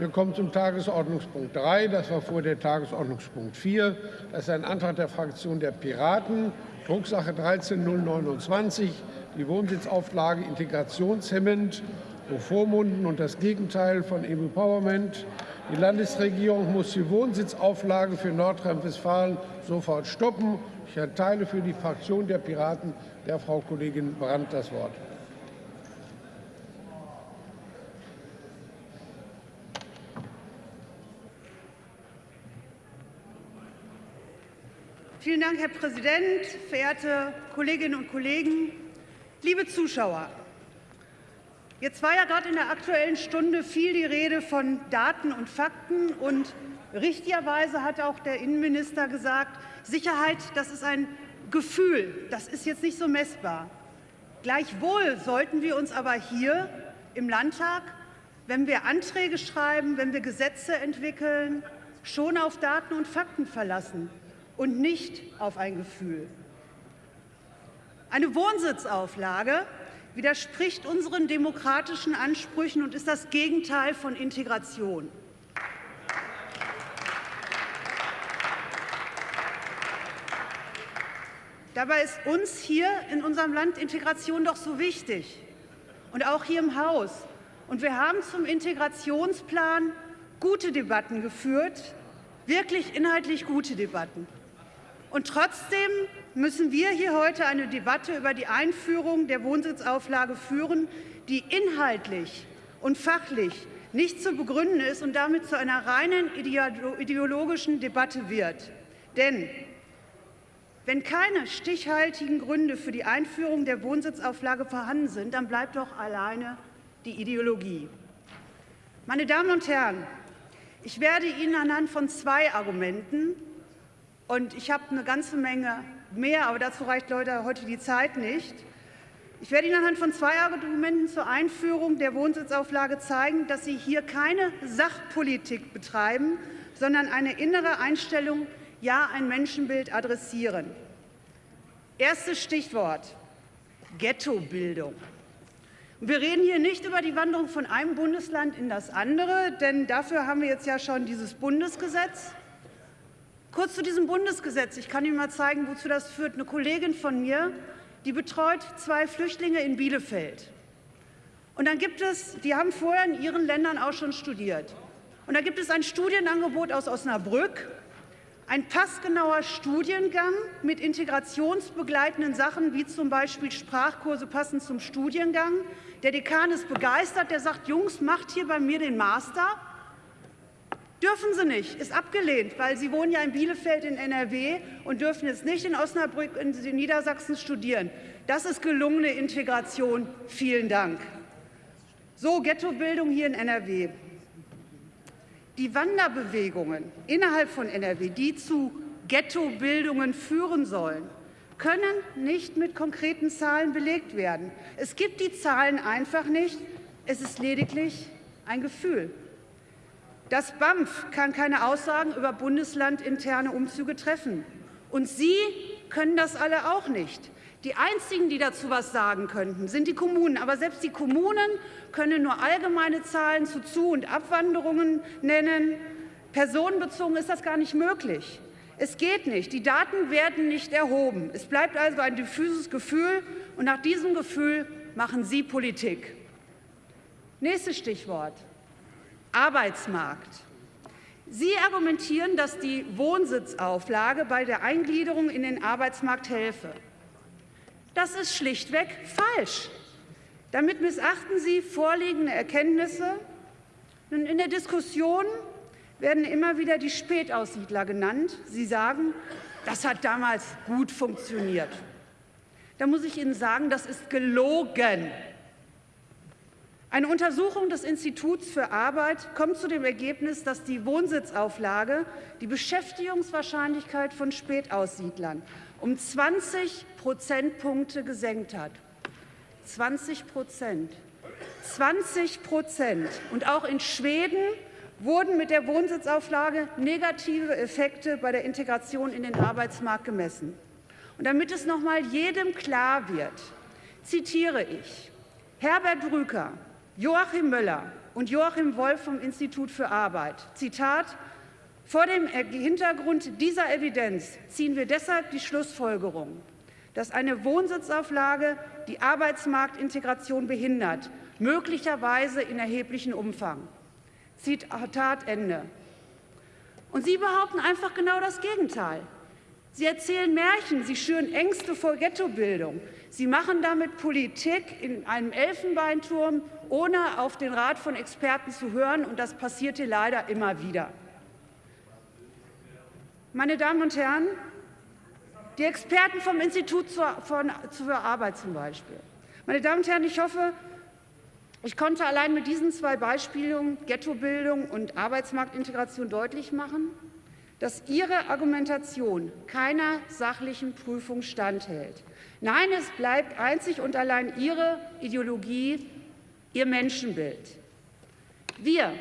Wir kommen zum Tagesordnungspunkt 3. Das war vor der Tagesordnungspunkt 4. Das ist ein Antrag der Fraktion der Piraten, Drucksache 13029, die Wohnsitzauflage integrationshemmend, bevormunden und das Gegenteil von Empowerment. Die Landesregierung muss die Wohnsitzauflage für Nordrhein-Westfalen sofort stoppen. Ich erteile für die Fraktion der Piraten der Frau Kollegin Brandt das Wort. Vielen Dank, Herr Präsident, verehrte Kolleginnen und Kollegen, liebe Zuschauer! Jetzt war ja gerade in der Aktuellen Stunde viel die Rede von Daten und Fakten. Und richtigerweise hat auch der Innenminister gesagt, Sicherheit, das ist ein Gefühl, das ist jetzt nicht so messbar. Gleichwohl sollten wir uns aber hier im Landtag, wenn wir Anträge schreiben, wenn wir Gesetze entwickeln, schon auf Daten und Fakten verlassen und nicht auf ein Gefühl. Eine Wohnsitzauflage widerspricht unseren demokratischen Ansprüchen und ist das Gegenteil von Integration. Dabei ist uns hier in unserem Land Integration doch so wichtig und auch hier im Haus. Und wir haben zum Integrationsplan gute Debatten geführt, wirklich inhaltlich gute Debatten. Und trotzdem müssen wir hier heute eine Debatte über die Einführung der Wohnsitzauflage führen, die inhaltlich und fachlich nicht zu begründen ist und damit zu einer reinen ideologischen Debatte wird. Denn wenn keine stichhaltigen Gründe für die Einführung der Wohnsitzauflage vorhanden sind, dann bleibt doch alleine die Ideologie. Meine Damen und Herren, ich werde Ihnen anhand von zwei Argumenten und ich habe eine ganze Menge mehr, aber dazu reicht Leute heute die Zeit nicht. Ich werde Ihnen anhand von zwei Argumenten zur Einführung der Wohnsitzauflage zeigen, dass Sie hier keine Sachpolitik betreiben, sondern eine innere Einstellung, ja ein Menschenbild adressieren. Erstes Stichwort Ghettobildung. Wir reden hier nicht über die Wanderung von einem Bundesland in das andere, denn dafür haben wir jetzt ja schon dieses Bundesgesetz. Kurz zu diesem Bundesgesetz. Ich kann Ihnen mal zeigen, wozu das führt. Eine Kollegin von mir, die betreut zwei Flüchtlinge in Bielefeld. Und dann gibt es, die haben vorher in ihren Ländern auch schon studiert. Und da gibt es ein Studienangebot aus Osnabrück, ein passgenauer Studiengang mit integrationsbegleitenden Sachen, wie zum Beispiel Sprachkurse passend zum Studiengang. Der Dekan ist begeistert, der sagt, Jungs, macht hier bei mir den Master. Dürfen sie nicht, ist abgelehnt, weil sie wohnen ja in Bielefeld in NRW und dürfen jetzt nicht in Osnabrück in Niedersachsen studieren. Das ist gelungene Integration. Vielen Dank. So, Ghettobildung hier in NRW. Die Wanderbewegungen innerhalb von NRW, die zu Ghettobildungen führen sollen, können nicht mit konkreten Zahlen belegt werden. Es gibt die Zahlen einfach nicht. Es ist lediglich ein Gefühl. Das BAMF kann keine Aussagen über bundeslandinterne Umzüge treffen. Und Sie können das alle auch nicht. Die Einzigen, die dazu etwas sagen könnten, sind die Kommunen. Aber selbst die Kommunen können nur allgemeine Zahlen zu Zu- und Abwanderungen nennen. Personenbezogen ist das gar nicht möglich. Es geht nicht. Die Daten werden nicht erhoben. Es bleibt also ein diffuses Gefühl. Und nach diesem Gefühl machen Sie Politik. Nächstes Stichwort. Arbeitsmarkt. Sie argumentieren, dass die Wohnsitzauflage bei der Eingliederung in den Arbeitsmarkt helfe. Das ist schlichtweg falsch. Damit missachten Sie vorliegende Erkenntnisse. in der Diskussion werden immer wieder die Spätaussiedler genannt. Sie sagen, das hat damals gut funktioniert. Da muss ich Ihnen sagen, das ist gelogen. Eine Untersuchung des Instituts für Arbeit kommt zu dem Ergebnis, dass die Wohnsitzauflage die Beschäftigungswahrscheinlichkeit von Spätaussiedlern um 20 Prozentpunkte gesenkt hat. 20 Prozent. 20 Prozent. Und auch in Schweden wurden mit der Wohnsitzauflage negative Effekte bei der Integration in den Arbeitsmarkt gemessen. Und damit es noch mal jedem klar wird, zitiere ich Herbert Brüker, Joachim Möller und Joachim Wolf vom Institut für Arbeit. Zitat, vor dem Hintergrund dieser Evidenz ziehen wir deshalb die Schlussfolgerung, dass eine Wohnsitzauflage die Arbeitsmarktintegration behindert, möglicherweise in erheblichem Umfang. Zitat Ende. Und Sie behaupten einfach genau das Gegenteil. Sie erzählen Märchen, Sie schüren Ängste vor Ghettobildung. Sie machen damit Politik in einem Elfenbeinturm, ohne auf den Rat von Experten zu hören. Und das passiert hier leider immer wieder. Meine Damen und Herren, die Experten vom Institut für Arbeit zum Beispiel. Meine Damen und Herren, ich hoffe, ich konnte allein mit diesen zwei Beispielen Ghettobildung und Arbeitsmarktintegration deutlich machen, dass Ihre Argumentation keiner sachlichen Prüfung standhält. Nein, es bleibt einzig und allein Ihre Ideologie, Ihr Menschenbild. Wir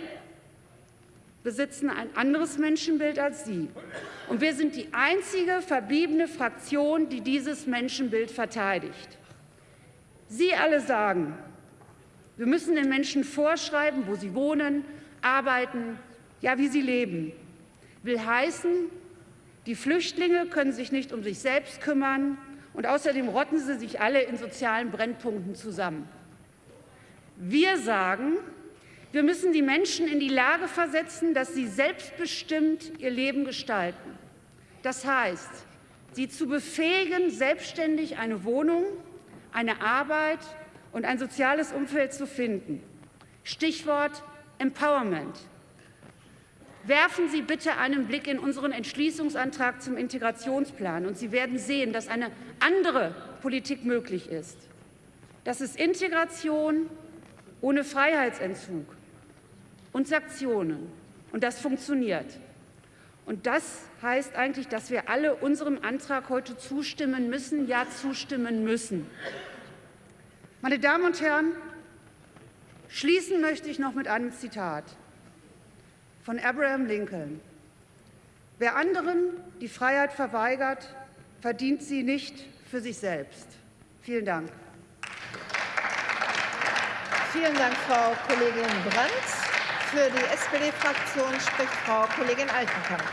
besitzen ein anderes Menschenbild als Sie. Und wir sind die einzige verbliebene Fraktion, die dieses Menschenbild verteidigt. Sie alle sagen, wir müssen den Menschen vorschreiben, wo sie wohnen, arbeiten, ja, wie sie leben will heißen, die Flüchtlinge können sich nicht um sich selbst kümmern und außerdem rotten sie sich alle in sozialen Brennpunkten zusammen. Wir sagen, wir müssen die Menschen in die Lage versetzen, dass sie selbstbestimmt ihr Leben gestalten. Das heißt, sie zu befähigen, selbstständig eine Wohnung, eine Arbeit und ein soziales Umfeld zu finden. Stichwort Empowerment. Werfen Sie bitte einen Blick in unseren Entschließungsantrag zum Integrationsplan, und Sie werden sehen, dass eine andere Politik möglich ist. Das ist Integration ohne Freiheitsentzug und Sanktionen. Und das funktioniert. Und das heißt eigentlich, dass wir alle unserem Antrag heute zustimmen müssen, ja zustimmen müssen. Meine Damen und Herren, schließen möchte ich noch mit einem Zitat von Abraham Lincoln. Wer anderen die Freiheit verweigert, verdient sie nicht für sich selbst. Vielen Dank. Vielen Dank, Frau Kollegin Brandt. Für die SPD-Fraktion spricht Frau Kollegin Altenkamp.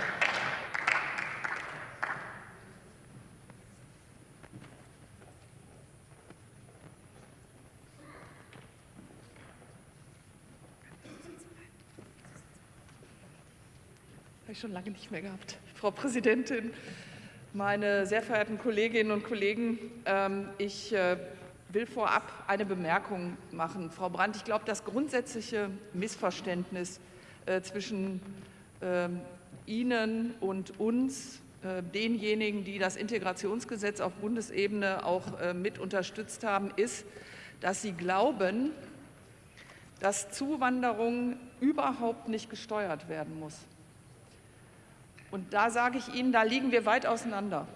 ich schon lange nicht mehr gehabt. Frau Präsidentin, meine sehr verehrten Kolleginnen und Kollegen, ähm, ich äh, will vorab eine Bemerkung machen. Frau Brandt, ich glaube, das grundsätzliche Missverständnis äh, zwischen ähm, Ihnen und uns, äh, denjenigen, die das Integrationsgesetz auf Bundesebene auch mit unterstützt haben, ist, dass Sie glauben, dass Zuwanderung überhaupt nicht gesteuert werden muss. Und da sage ich Ihnen, da liegen wir weit auseinander.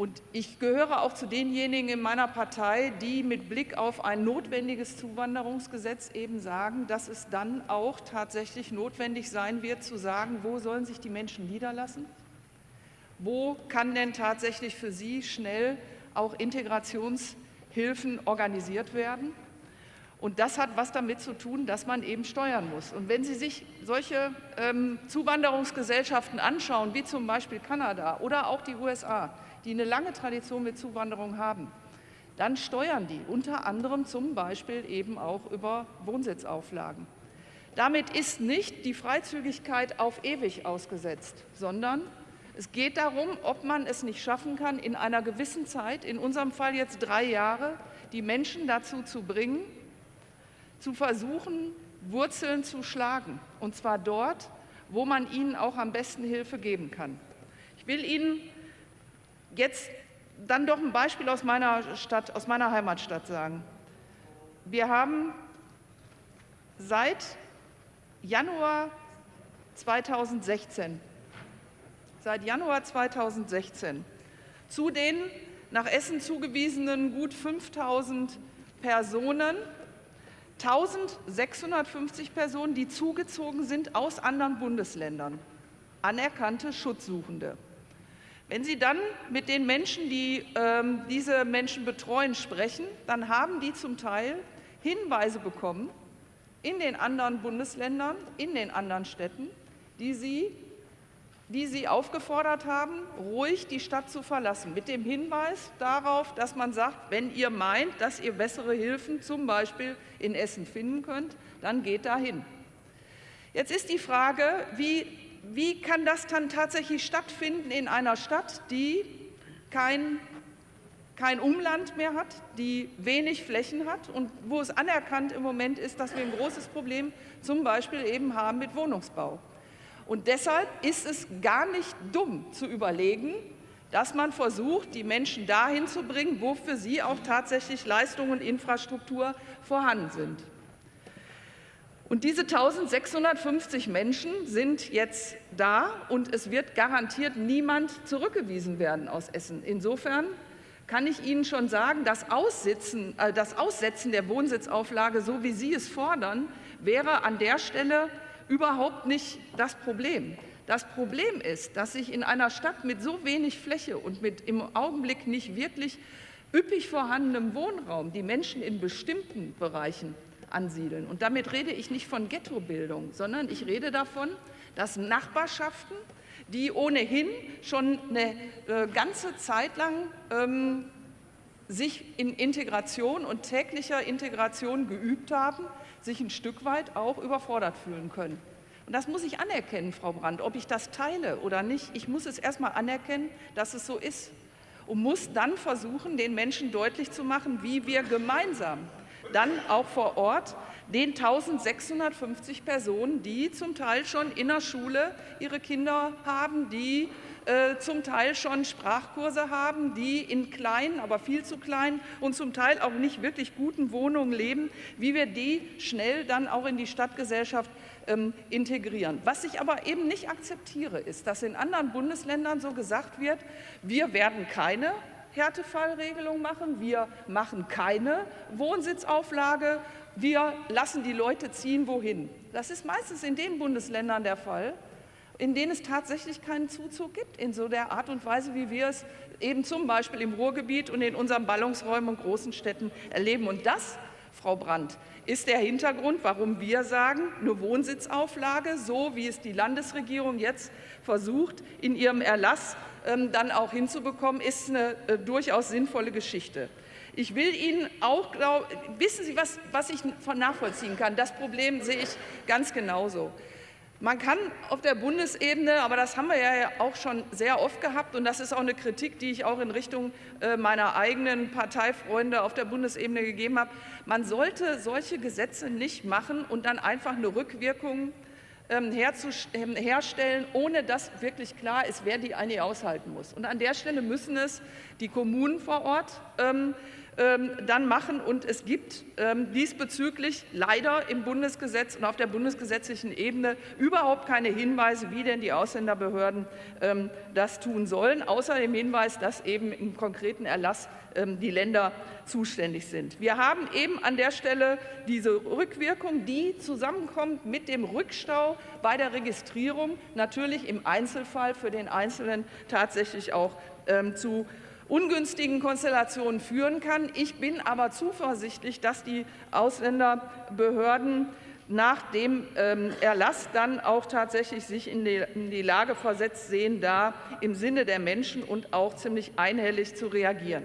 Und ich gehöre auch zu denjenigen in meiner Partei, die mit Blick auf ein notwendiges Zuwanderungsgesetz eben sagen, dass es dann auch tatsächlich notwendig sein wird, zu sagen, wo sollen sich die Menschen niederlassen? Wo kann denn tatsächlich für sie schnell auch Integrationshilfen organisiert werden? Und das hat was damit zu tun, dass man eben steuern muss. Und wenn Sie sich solche ähm, Zuwanderungsgesellschaften anschauen, wie zum Beispiel Kanada oder auch die USA, die eine lange Tradition mit Zuwanderung haben, dann steuern die unter anderem zum Beispiel eben auch über Wohnsitzauflagen. Damit ist nicht die Freizügigkeit auf ewig ausgesetzt, sondern es geht darum, ob man es nicht schaffen kann, in einer gewissen Zeit, in unserem Fall jetzt drei Jahre, die Menschen dazu zu bringen, zu versuchen, Wurzeln zu schlagen, und zwar dort, wo man ihnen auch am besten Hilfe geben kann. Ich will Ihnen jetzt dann doch ein Beispiel aus meiner, Stadt, aus meiner Heimatstadt sagen. Wir haben seit Januar 2016, seit Januar 2016 zu den nach Essen zugewiesenen gut 5000 Personen 1650 Personen, die zugezogen sind aus anderen Bundesländern, anerkannte Schutzsuchende. Wenn Sie dann mit den Menschen, die ähm, diese Menschen betreuen, sprechen, dann haben die zum Teil Hinweise bekommen, in den anderen Bundesländern, in den anderen Städten, die Sie, die Sie aufgefordert haben, ruhig die Stadt zu verlassen, mit dem Hinweis darauf, dass man sagt, wenn ihr meint, dass ihr bessere Hilfen zum Beispiel in Essen finden könnt, dann geht dahin. Jetzt ist die Frage, wie, wie kann das dann tatsächlich stattfinden in einer Stadt, die kein kein Umland mehr hat, die wenig Flächen hat und wo es anerkannt im Moment ist, dass wir ein großes Problem zum Beispiel eben haben mit Wohnungsbau. Und deshalb ist es gar nicht dumm zu überlegen, dass man versucht, die Menschen dahin zu bringen, wo für sie auch tatsächlich Leistungen und Infrastruktur vorhanden sind. Und diese 1650 Menschen sind jetzt da und es wird garantiert niemand zurückgewiesen werden aus Essen. Insofern kann ich Ihnen schon sagen, das, Aussitzen, äh, das Aussetzen der Wohnsitzauflage, so wie Sie es fordern, wäre an der Stelle überhaupt nicht das Problem. Das Problem ist, dass sich in einer Stadt mit so wenig Fläche und mit im Augenblick nicht wirklich üppig vorhandenem Wohnraum die Menschen in bestimmten Bereichen ansiedeln. Und damit rede ich nicht von Ghettobildung, sondern ich rede davon, dass Nachbarschaften die ohnehin schon eine äh, ganze Zeit lang ähm, sich in Integration und täglicher Integration geübt haben, sich ein Stück weit auch überfordert fühlen können. Und das muss ich anerkennen, Frau Brandt, ob ich das teile oder nicht. Ich muss es erstmal anerkennen, dass es so ist und muss dann versuchen, den Menschen deutlich zu machen, wie wir gemeinsam dann auch vor Ort den 1650 Personen, die zum Teil schon in der Schule ihre Kinder haben, die äh, zum Teil schon Sprachkurse haben, die in kleinen, aber viel zu kleinen und zum Teil auch nicht wirklich guten Wohnungen leben, wie wir die schnell dann auch in die Stadtgesellschaft ähm, integrieren. Was ich aber eben nicht akzeptiere, ist, dass in anderen Bundesländern so gesagt wird, wir werden keine Härtefallregelung machen, wir machen keine Wohnsitzauflage, wir lassen die Leute ziehen, wohin. Das ist meistens in den Bundesländern der Fall, in denen es tatsächlich keinen Zuzug gibt, in so der Art und Weise, wie wir es eben zum Beispiel im Ruhrgebiet und in unseren Ballungsräumen und großen Städten erleben. Und das, Frau Brandt, ist der Hintergrund, warum wir sagen, eine Wohnsitzauflage, so wie es die Landesregierung jetzt versucht, in ihrem Erlass dann auch hinzubekommen, ist eine äh, durchaus sinnvolle Geschichte. Ich will Ihnen auch, glaub, wissen Sie, was, was ich von nachvollziehen kann? Das Problem sehe ich ganz genauso. Man kann auf der Bundesebene, aber das haben wir ja auch schon sehr oft gehabt, und das ist auch eine Kritik, die ich auch in Richtung äh, meiner eigenen Parteifreunde auf der Bundesebene gegeben habe, man sollte solche Gesetze nicht machen und dann einfach eine Rückwirkung ähm, ähm, herstellen, ohne dass wirklich klar ist, wer die eigentlich aushalten muss. Und an der Stelle müssen es die Kommunen vor Ort ähm, ähm, dann machen. Und es gibt ähm, diesbezüglich leider im Bundesgesetz und auf der bundesgesetzlichen Ebene überhaupt keine Hinweise, wie denn die Ausländerbehörden ähm, das tun sollen, außer dem Hinweis, dass eben im konkreten Erlass die Länder zuständig sind. Wir haben eben an der Stelle diese Rückwirkung, die zusammenkommt mit dem Rückstau bei der Registrierung, natürlich im Einzelfall für den Einzelnen tatsächlich auch zu ungünstigen Konstellationen führen kann. Ich bin aber zuversichtlich, dass die Ausländerbehörden nach dem ähm, Erlass dann auch tatsächlich sich in die, Lage versetzt sehen, da im Sinne der Menschen und auch ziemlich einhellig zu reagieren.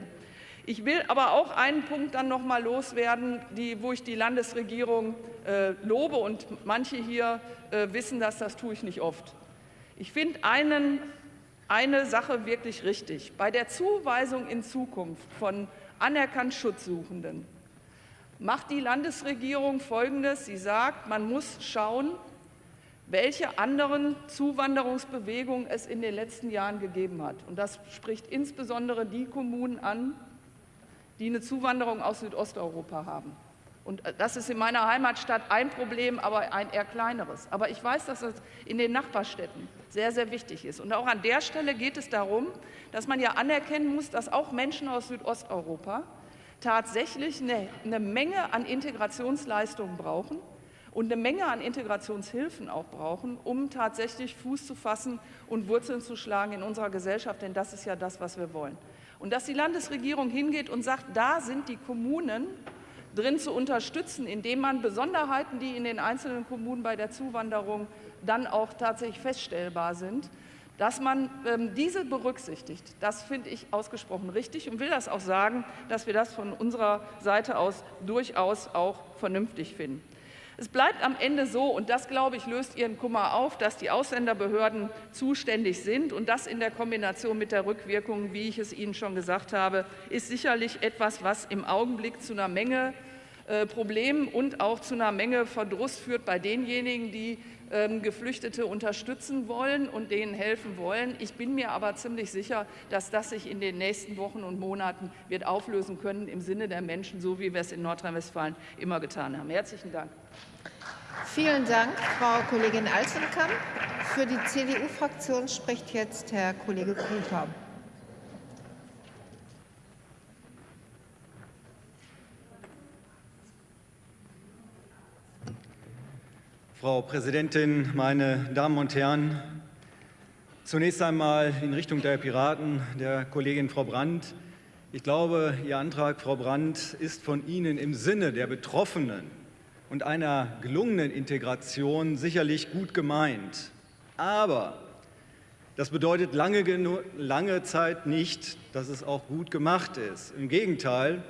Ich will aber auch einen Punkt dann noch mal loswerden, die, wo ich die Landesregierung äh, lobe und manche hier äh, wissen das, das tue ich nicht oft. Ich finde einen eine Sache wirklich richtig. Bei der Zuweisung in Zukunft von anerkannt Schutzsuchenden macht die Landesregierung Folgendes. Sie sagt, man muss schauen, welche anderen Zuwanderungsbewegungen es in den letzten Jahren gegeben hat. Und das spricht insbesondere die Kommunen an, die eine Zuwanderung aus Südosteuropa haben. Und äh, das ist in meiner Heimatstadt ein Problem, aber ein eher kleineres. Aber ich weiß, dass es in den Nachbarstädten sehr, sehr wichtig ist. Und auch an der Stelle geht es darum, dass man ja anerkennen muss, dass auch Menschen aus Südosteuropa tatsächlich eine, eine Menge an Integrationsleistungen brauchen und eine Menge an Integrationshilfen auch brauchen, um tatsächlich Fuß zu fassen und Wurzeln zu schlagen in unserer Gesellschaft, denn das ist ja das, was wir wollen. Und dass die Landesregierung hingeht und sagt, da sind die Kommunen drin zu unterstützen, indem man Besonderheiten, die in den einzelnen Kommunen bei der Zuwanderung dann auch tatsächlich feststellbar sind, dass man ähm, diese berücksichtigt, das finde ich ausgesprochen richtig und will das auch sagen, dass wir das von unserer Seite aus durchaus auch vernünftig finden. Es bleibt am Ende so, und das, glaube ich, löst Ihren Kummer auf, dass die Ausländerbehörden zuständig sind. Und das in der Kombination mit der Rückwirkung, wie ich es Ihnen schon gesagt habe, ist sicherlich etwas, was im Augenblick zu einer Menge Problemen und auch zu einer Menge Verdruss führt bei denjenigen, die ähm, Geflüchtete unterstützen wollen und denen helfen wollen. Ich bin mir aber ziemlich sicher, dass das sich in den nächsten Wochen und Monaten wird auflösen können im Sinne der Menschen, so wie wir es in Nordrhein-Westfalen immer getan haben. Herzlichen Dank. Vielen Dank, Frau Kollegin Altenkamp. Für die CDU-Fraktion spricht jetzt Herr Kollege Kuhlkamp. Frau Präsidentin, meine Damen und Herren! Zunächst einmal in Richtung der Piraten, der Kollegin Frau Brandt. Ich glaube, Ihr Antrag, Frau Brandt, ist von Ihnen im Sinne der Betroffenen und einer gelungenen Integration sicherlich gut gemeint. Aber das bedeutet lange, lange Zeit nicht, dass es auch gut gemacht ist. Im Gegenteil,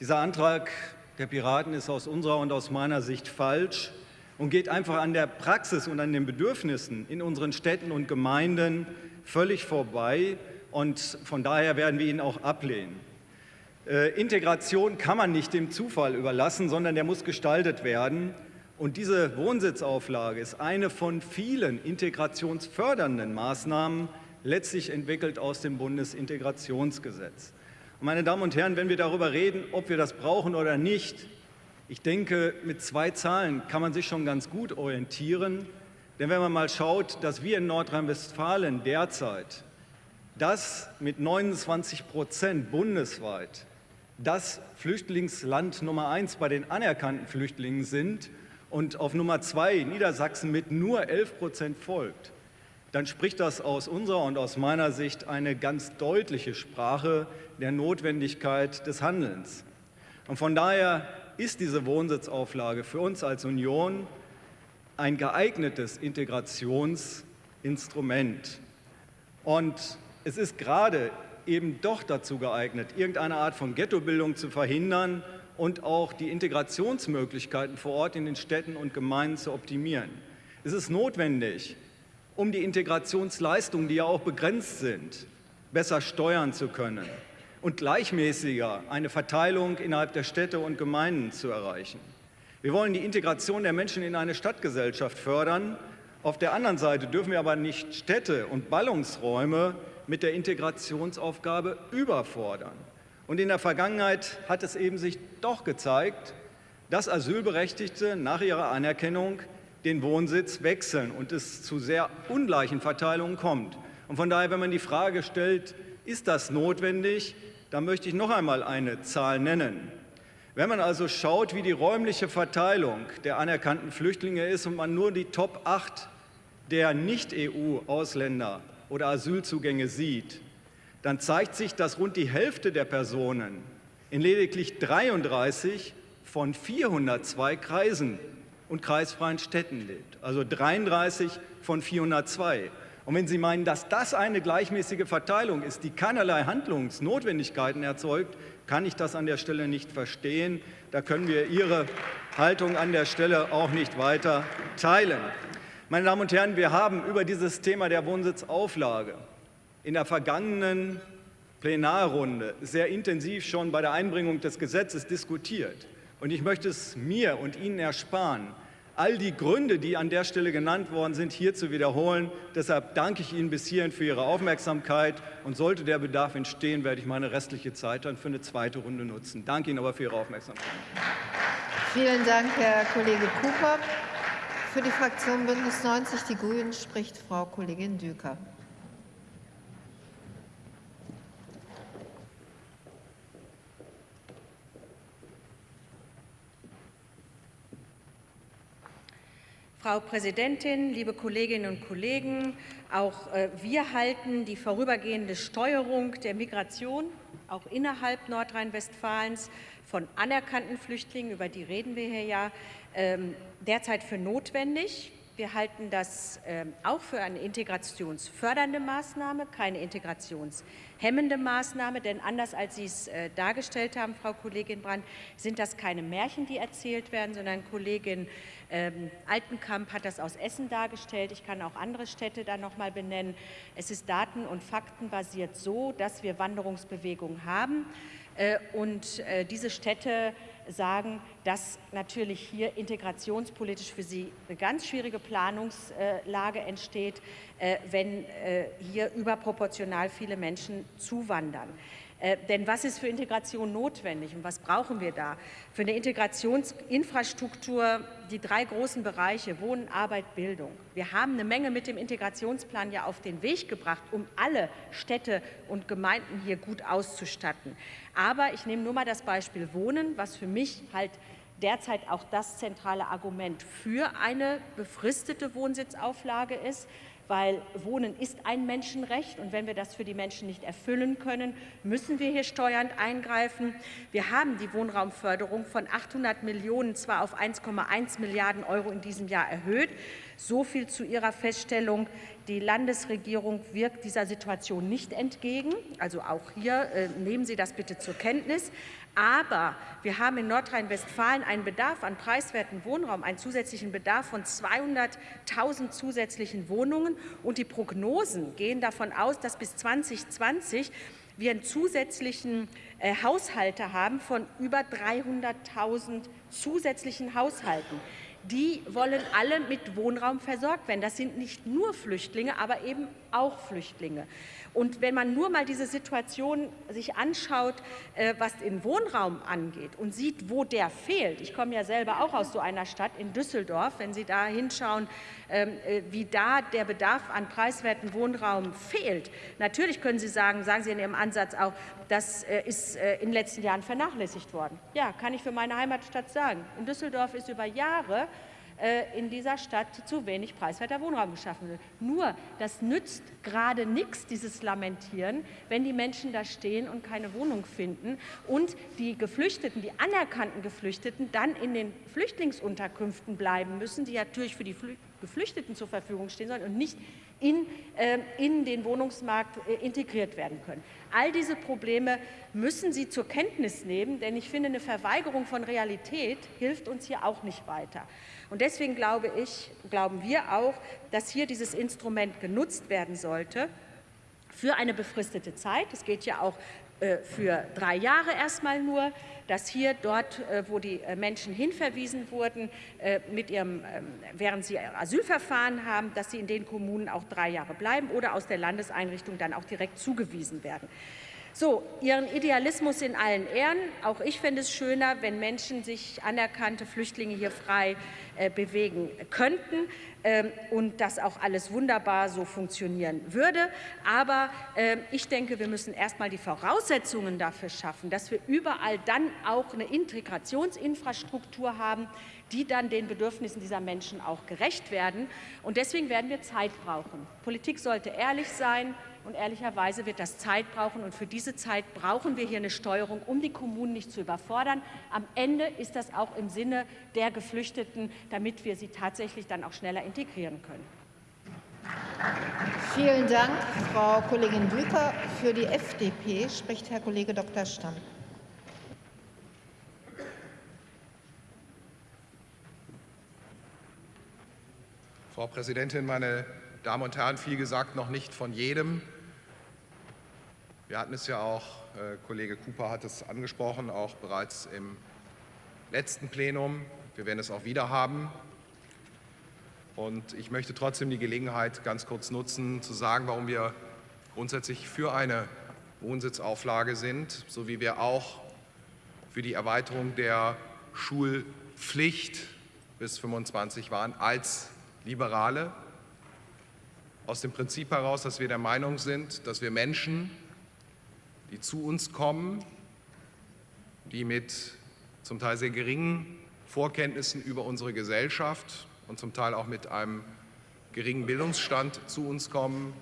dieser Antrag der Piraten ist aus unserer und aus meiner Sicht falsch und geht einfach an der Praxis und an den Bedürfnissen in unseren Städten und Gemeinden völlig vorbei. Und von daher werden wir ihn auch ablehnen. Äh, Integration kann man nicht dem Zufall überlassen, sondern der muss gestaltet werden. Und diese Wohnsitzauflage ist eine von vielen integrationsfördernden Maßnahmen, letztlich entwickelt aus dem Bundesintegrationsgesetz. Und meine Damen und Herren, wenn wir darüber reden, ob wir das brauchen oder nicht, ich denke, mit zwei Zahlen kann man sich schon ganz gut orientieren. Denn wenn man mal schaut, dass wir in Nordrhein-Westfalen derzeit das mit 29 Prozent bundesweit das Flüchtlingsland Nummer eins bei den anerkannten Flüchtlingen sind und auf Nummer zwei Niedersachsen mit nur 11 Prozent folgt, dann spricht das aus unserer und aus meiner Sicht eine ganz deutliche Sprache der Notwendigkeit des Handelns. Und von daher ist diese Wohnsitzauflage für uns als Union ein geeignetes Integrationsinstrument. Und es ist gerade eben doch dazu geeignet, irgendeine Art von Ghettobildung zu verhindern und auch die Integrationsmöglichkeiten vor Ort in den Städten und Gemeinden zu optimieren. Es ist notwendig, um die Integrationsleistungen, die ja auch begrenzt sind, besser steuern zu können und gleichmäßiger eine Verteilung innerhalb der Städte und Gemeinden zu erreichen. Wir wollen die Integration der Menschen in eine Stadtgesellschaft fördern. Auf der anderen Seite dürfen wir aber nicht Städte und Ballungsräume mit der Integrationsaufgabe überfordern. Und in der Vergangenheit hat es eben sich doch gezeigt, dass Asylberechtigte nach ihrer Anerkennung den Wohnsitz wechseln und es zu sehr ungleichen Verteilungen kommt. Und von daher, wenn man die Frage stellt, ist das notwendig, da möchte ich noch einmal eine Zahl nennen. Wenn man also schaut, wie die räumliche Verteilung der anerkannten Flüchtlinge ist und man nur die Top 8 der Nicht-EU-Ausländer oder Asylzugänge sieht, dann zeigt sich, dass rund die Hälfte der Personen in lediglich 33 von 402 Kreisen und kreisfreien Städten lebt. Also 33 von 402. Und wenn Sie meinen, dass das eine gleichmäßige Verteilung ist, die keinerlei Handlungsnotwendigkeiten erzeugt, kann ich das an der Stelle nicht verstehen. Da können wir Ihre Haltung an der Stelle auch nicht weiter teilen. Meine Damen und Herren, wir haben über dieses Thema der Wohnsitzauflage in der vergangenen Plenarrunde sehr intensiv schon bei der Einbringung des Gesetzes diskutiert. Und ich möchte es mir und Ihnen ersparen, all die Gründe, die an der Stelle genannt worden sind, hier zu wiederholen. Deshalb danke ich Ihnen bis hierhin für Ihre Aufmerksamkeit. Und sollte der Bedarf entstehen, werde ich meine restliche Zeit dann für eine zweite Runde nutzen. Danke Ihnen aber für Ihre Aufmerksamkeit. Vielen Dank, Herr Kollege Cooper. Für die Fraktion Bündnis 90 Die Grünen spricht Frau Kollegin Düker. Frau Präsidentin, liebe Kolleginnen und Kollegen, auch äh, wir halten die vorübergehende Steuerung der Migration auch innerhalb Nordrhein-Westfalens von anerkannten Flüchtlingen, über die reden wir hier ja, ähm, derzeit für notwendig. Wir halten das ähm, auch für eine integrationsfördernde Maßnahme, keine integrationshemmende Maßnahme, denn anders als Sie es äh, dargestellt haben, Frau Kollegin Brandt, sind das keine Märchen, die erzählt werden, sondern Kollegin ähm, Altenkamp hat das aus Essen dargestellt. Ich kann auch andere Städte da noch mal benennen. Es ist daten- und faktenbasiert so, dass wir Wanderungsbewegungen haben äh, und äh, diese Städte sagen, dass natürlich hier integrationspolitisch für sie eine ganz schwierige Planungslage entsteht, äh, wenn äh, hier überproportional viele Menschen zuwandern. Äh, denn was ist für Integration notwendig und was brauchen wir da? Für eine Integrationsinfrastruktur die drei großen Bereiche Wohnen, Arbeit, Bildung. Wir haben eine Menge mit dem Integrationsplan ja auf den Weg gebracht, um alle Städte und Gemeinden hier gut auszustatten. Aber ich nehme nur mal das Beispiel Wohnen, was für mich halt derzeit auch das zentrale Argument für eine befristete Wohnsitzauflage ist weil Wohnen ist ein Menschenrecht und wenn wir das für die Menschen nicht erfüllen können, müssen wir hier steuernd eingreifen. Wir haben die Wohnraumförderung von 800 Millionen zwar auf 1,1 Milliarden Euro in diesem Jahr erhöht, so viel zu Ihrer Feststellung. Die Landesregierung wirkt dieser Situation nicht entgegen. Also auch hier äh, nehmen Sie das bitte zur Kenntnis. Aber wir haben in Nordrhein-Westfalen einen Bedarf an preiswerten Wohnraum, einen zusätzlichen Bedarf von 200.000 zusätzlichen Wohnungen. Und die Prognosen gehen davon aus, dass bis 2020 wir einen zusätzlichen äh, Haushalte haben von über 300.000 zusätzlichen Haushalten die wollen alle mit Wohnraum versorgt werden. Das sind nicht nur Flüchtlinge, aber eben auch Flüchtlinge. Und wenn man nur mal diese Situation sich anschaut, äh, was den Wohnraum angeht und sieht, wo der fehlt. Ich komme ja selber auch aus so einer Stadt in Düsseldorf. Wenn Sie da hinschauen, ähm, äh, wie da der Bedarf an preiswerten Wohnraum fehlt. Natürlich können Sie sagen, sagen Sie in Ihrem Ansatz auch, das äh, ist in den letzten Jahren vernachlässigt worden. Ja, kann ich für meine Heimatstadt sagen. In Düsseldorf ist über Jahre in dieser Stadt zu wenig preiswerter Wohnraum geschaffen wird. Nur, das nützt gerade nichts, dieses Lamentieren, wenn die Menschen da stehen und keine Wohnung finden und die Geflüchteten, die anerkannten Geflüchteten dann in den Flüchtlingsunterkünften bleiben müssen, die natürlich für die Geflüchteten zur Verfügung stehen sollen und nicht in, äh, in den Wohnungsmarkt äh, integriert werden können. All diese Probleme müssen Sie zur Kenntnis nehmen, denn ich finde, eine Verweigerung von Realität hilft uns hier auch nicht weiter. Und deswegen glaube ich, glauben wir auch, dass hier dieses Instrument genutzt werden sollte für eine befristete Zeit. Es geht ja auch äh, für drei Jahre erstmal nur, dass hier dort, äh, wo die äh, Menschen hinverwiesen wurden, mit ihrem, ähm, während sie Asylverfahren haben, dass sie in den Kommunen auch drei Jahre bleiben oder aus der Landeseinrichtung dann auch direkt zugewiesen werden. So, Ihren Idealismus in allen Ehren. Auch ich finde es schöner, wenn Menschen sich anerkannte Flüchtlinge hier frei äh, bewegen könnten ähm, und das auch alles wunderbar so funktionieren würde. Aber äh, ich denke, wir müssen erst mal die Voraussetzungen dafür schaffen, dass wir überall dann auch eine Integrationsinfrastruktur haben, die dann den Bedürfnissen dieser Menschen auch gerecht werden. Und deswegen werden wir Zeit brauchen. Politik sollte ehrlich sein, und ehrlicherweise wird das Zeit brauchen. Und für diese Zeit brauchen wir hier eine Steuerung, um die Kommunen nicht zu überfordern. Am Ende ist das auch im Sinne der Geflüchteten, damit wir sie tatsächlich dann auch schneller integrieren können. Vielen Dank, Frau Kollegin Blücher. Für die FDP spricht Herr Kollege Dr. Stamm. Frau Präsidentin, meine Damen und Herren, viel gesagt noch nicht von jedem. Wir hatten es ja auch, äh, Kollege Cooper hat es angesprochen, auch bereits im letzten Plenum. Wir werden es auch wieder haben. Und ich möchte trotzdem die Gelegenheit ganz kurz nutzen, zu sagen, warum wir grundsätzlich für eine Wohnsitzauflage sind, so wie wir auch für die Erweiterung der Schulpflicht bis 25 waren als Liberale. Aus dem Prinzip heraus, dass wir der Meinung sind, dass wir Menschen die zu uns kommen, die mit zum Teil sehr geringen Vorkenntnissen über unsere Gesellschaft und zum Teil auch mit einem geringen Bildungsstand zu uns kommen,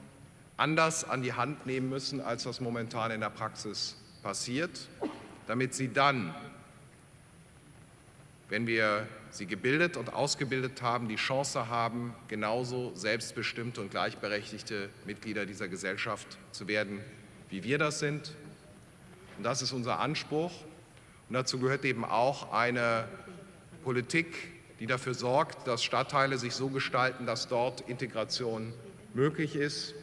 anders an die Hand nehmen müssen, als das momentan in der Praxis passiert, damit sie dann, wenn wir sie gebildet und ausgebildet haben, die Chance haben, genauso selbstbestimmte und gleichberechtigte Mitglieder dieser Gesellschaft zu werden, wie wir das sind. Und das ist unser Anspruch. Und dazu gehört eben auch eine Politik, die dafür sorgt, dass Stadtteile sich so gestalten, dass dort Integration möglich ist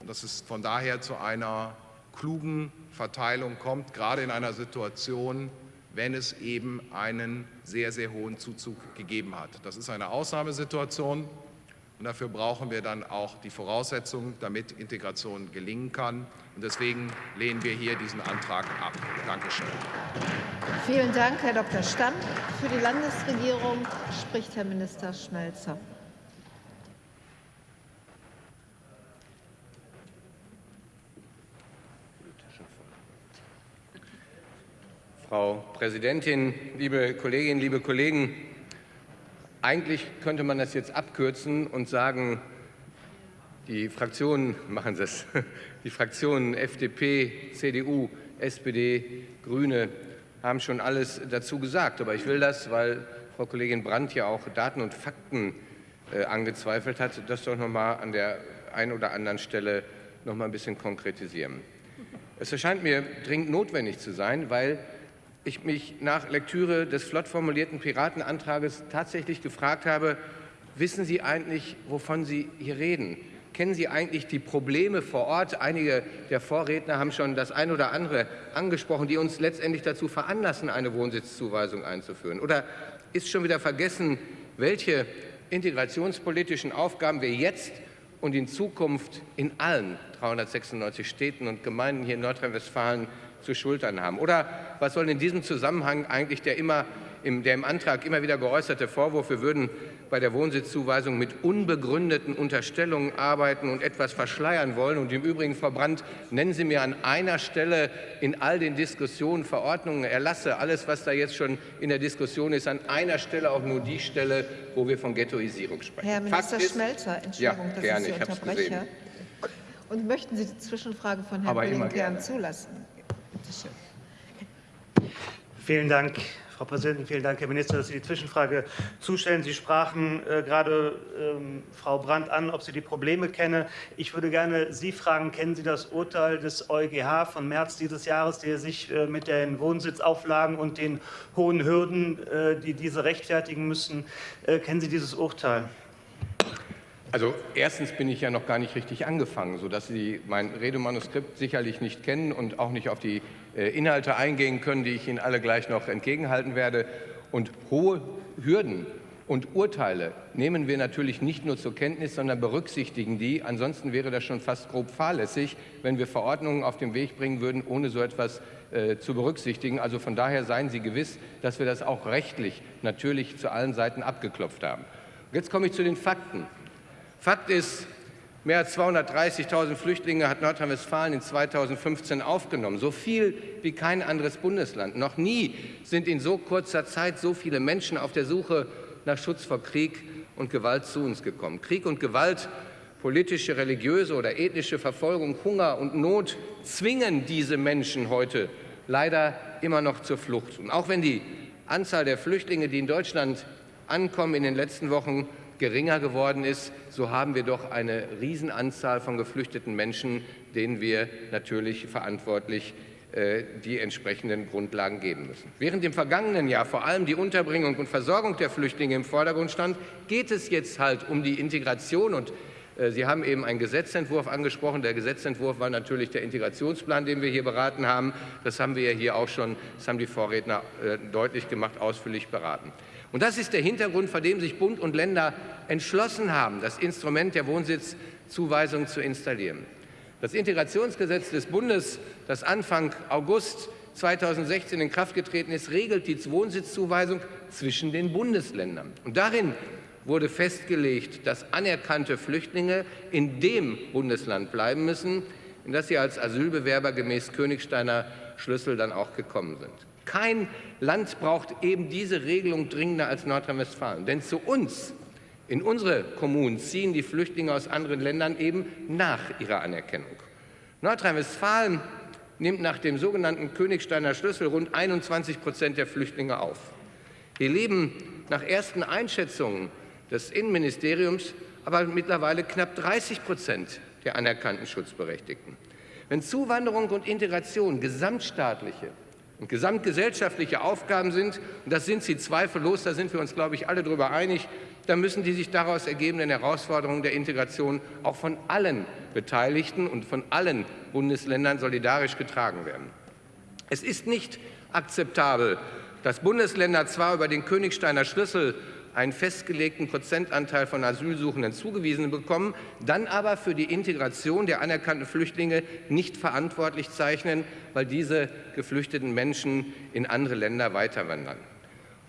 und dass es von daher zu einer klugen Verteilung kommt, gerade in einer Situation, wenn es eben einen sehr, sehr hohen Zuzug gegeben hat. Das ist eine Ausnahmesituation und dafür brauchen wir dann auch die Voraussetzungen, damit Integration gelingen kann. Und deswegen lehnen wir hier diesen Antrag ab. Dankeschön. Vielen Dank, Herr Dr. Stamm. Für die Landesregierung spricht Herr Minister Schmelzer. Frau Präsidentin, liebe Kolleginnen, liebe Kollegen! Eigentlich könnte man das jetzt abkürzen und sagen, die Fraktionen machen es. Die Fraktionen FDP, CDU, SPD, Grüne haben schon alles dazu gesagt. Aber ich will das, weil Frau Kollegin Brandt ja auch Daten und Fakten äh, angezweifelt hat, das doch noch mal an der einen oder anderen Stelle noch mal ein bisschen konkretisieren. Es erscheint mir dringend notwendig zu sein, weil ich mich nach Lektüre des flott formulierten Piratenantrages tatsächlich gefragt habe, wissen Sie eigentlich, wovon Sie hier reden? Kennen Sie eigentlich die Probleme vor Ort? Einige der Vorredner haben schon das ein oder andere angesprochen, die uns letztendlich dazu veranlassen, eine Wohnsitzzuweisung einzuführen. Oder ist schon wieder vergessen, welche integrationspolitischen Aufgaben wir jetzt und in Zukunft in allen 396 Städten und Gemeinden hier in Nordrhein-Westfalen zu schultern haben? Oder was soll in diesem Zusammenhang eigentlich der, immer, im, der im Antrag immer wieder geäußerte Vorwurf, wir würden bei der Wohnsitzzuweisung mit unbegründeten Unterstellungen arbeiten und etwas verschleiern wollen? Und im Übrigen, Frau Brandt, nennen Sie mir an einer Stelle in all den Diskussionen, Verordnungen, Erlasse, alles, was da jetzt schon in der Diskussion ist, an einer Stelle auch nur die Stelle, wo wir von Ghettoisierung sprechen. Herr Minister ist, Schmelzer, Entschuldigung, ja, dass gerne, ich Sie ich unterbreche. Und möchten Sie die Zwischenfrage von Herrn gerne. zulassen? Vielen Dank, Frau Präsidentin. Vielen Dank, Herr Minister, dass Sie die Zwischenfrage zustellen. Sie sprachen äh, gerade ähm, Frau Brandt an, ob sie die Probleme kenne. Ich würde gerne Sie fragen, kennen Sie das Urteil des EuGH von März dieses Jahres, der sich äh, mit den Wohnsitzauflagen und den hohen Hürden, äh, die diese rechtfertigen müssen, äh, kennen Sie dieses Urteil? Also erstens bin ich ja noch gar nicht richtig angefangen, sodass Sie mein Redemanuskript sicherlich nicht kennen und auch nicht auf die äh, Inhalte eingehen können, die ich Ihnen alle gleich noch entgegenhalten werde. Und hohe Hürden und Urteile nehmen wir natürlich nicht nur zur Kenntnis, sondern berücksichtigen die. Ansonsten wäre das schon fast grob fahrlässig, wenn wir Verordnungen auf den Weg bringen würden, ohne so etwas äh, zu berücksichtigen. Also von daher seien Sie gewiss, dass wir das auch rechtlich natürlich zu allen Seiten abgeklopft haben. Jetzt komme ich zu den Fakten. Fakt ist, mehr als 230.000 Flüchtlinge hat Nordrhein-Westfalen in 2015 aufgenommen. So viel wie kein anderes Bundesland. Noch nie sind in so kurzer Zeit so viele Menschen auf der Suche nach Schutz vor Krieg und Gewalt zu uns gekommen. Krieg und Gewalt, politische, religiöse oder ethnische Verfolgung, Hunger und Not zwingen diese Menschen heute leider immer noch zur Flucht. Und auch wenn die Anzahl der Flüchtlinge, die in Deutschland ankommen, in den letzten Wochen geringer geworden ist, so haben wir doch eine Riesenanzahl von geflüchteten Menschen, denen wir natürlich verantwortlich äh, die entsprechenden Grundlagen geben müssen. Während im vergangenen Jahr vor allem die Unterbringung und Versorgung der Flüchtlinge im Vordergrund stand, geht es jetzt halt um die Integration und Sie haben eben einen Gesetzentwurf angesprochen. Der Gesetzentwurf war natürlich der Integrationsplan, den wir hier beraten haben. Das haben wir ja hier auch schon, das haben die Vorredner äh, deutlich gemacht, ausführlich beraten. Und das ist der Hintergrund, vor dem sich Bund und Länder entschlossen haben, das Instrument der Wohnsitzzuweisung zu installieren. Das Integrationsgesetz des Bundes, das Anfang August 2016 in Kraft getreten ist, regelt die Wohnsitzzuweisung zwischen den Bundesländern. Und darin wurde festgelegt, dass anerkannte Flüchtlinge in dem Bundesland bleiben müssen, in das sie als Asylbewerber gemäß Königsteiner Schlüssel dann auch gekommen sind. Kein Land braucht eben diese Regelung dringender als Nordrhein-Westfalen. Denn zu uns In unsere Kommunen ziehen die Flüchtlinge aus anderen Ländern eben nach ihrer Anerkennung. Nordrhein-Westfalen nimmt nach dem sogenannten Königsteiner Schlüssel rund 21 Prozent der Flüchtlinge auf. Hier leben nach ersten Einschätzungen des Innenministeriums aber mittlerweile knapp 30 Prozent der anerkannten Schutzberechtigten. Wenn Zuwanderung und Integration gesamtstaatliche und gesamtgesellschaftliche Aufgaben sind, und das sind sie zweifellos, da sind wir uns, glaube ich, alle darüber einig, dann müssen die sich daraus ergebenden Herausforderungen der Integration auch von allen Beteiligten und von allen Bundesländern solidarisch getragen werden. Es ist nicht akzeptabel, dass Bundesländer zwar über den Königsteiner Schlüssel einen festgelegten Prozentanteil von Asylsuchenden zugewiesen bekommen, dann aber für die Integration der anerkannten Flüchtlinge nicht verantwortlich zeichnen, weil diese geflüchteten Menschen in andere Länder weiterwandern.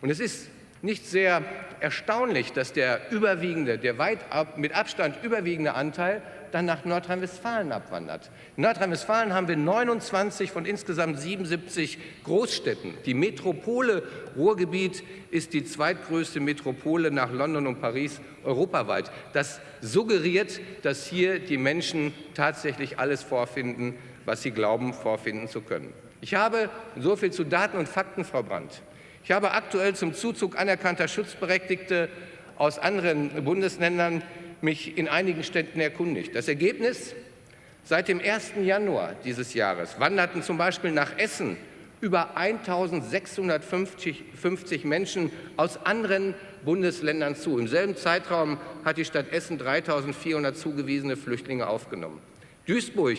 Und es ist nicht sehr erstaunlich, dass der überwiegende, der weit ab, mit Abstand überwiegende Anteil dann nach Nordrhein-Westfalen abwandert. In Nordrhein-Westfalen haben wir 29 von insgesamt 77 Großstädten. Die Metropole Ruhrgebiet ist die zweitgrößte Metropole nach London und Paris europaweit. Das suggeriert, dass hier die Menschen tatsächlich alles vorfinden, was sie glauben, vorfinden zu können. Ich habe so viel zu Daten und Fakten, Frau Brandt. Ich habe aktuell zum Zuzug anerkannter Schutzberechtigte aus anderen Bundesländern mich in einigen Städten erkundigt. Das Ergebnis? Seit dem 1. Januar dieses Jahres wanderten zum Beispiel nach Essen über 1.650 Menschen aus anderen Bundesländern zu. Im selben Zeitraum hat die Stadt Essen 3.400 zugewiesene Flüchtlinge aufgenommen. Duisburg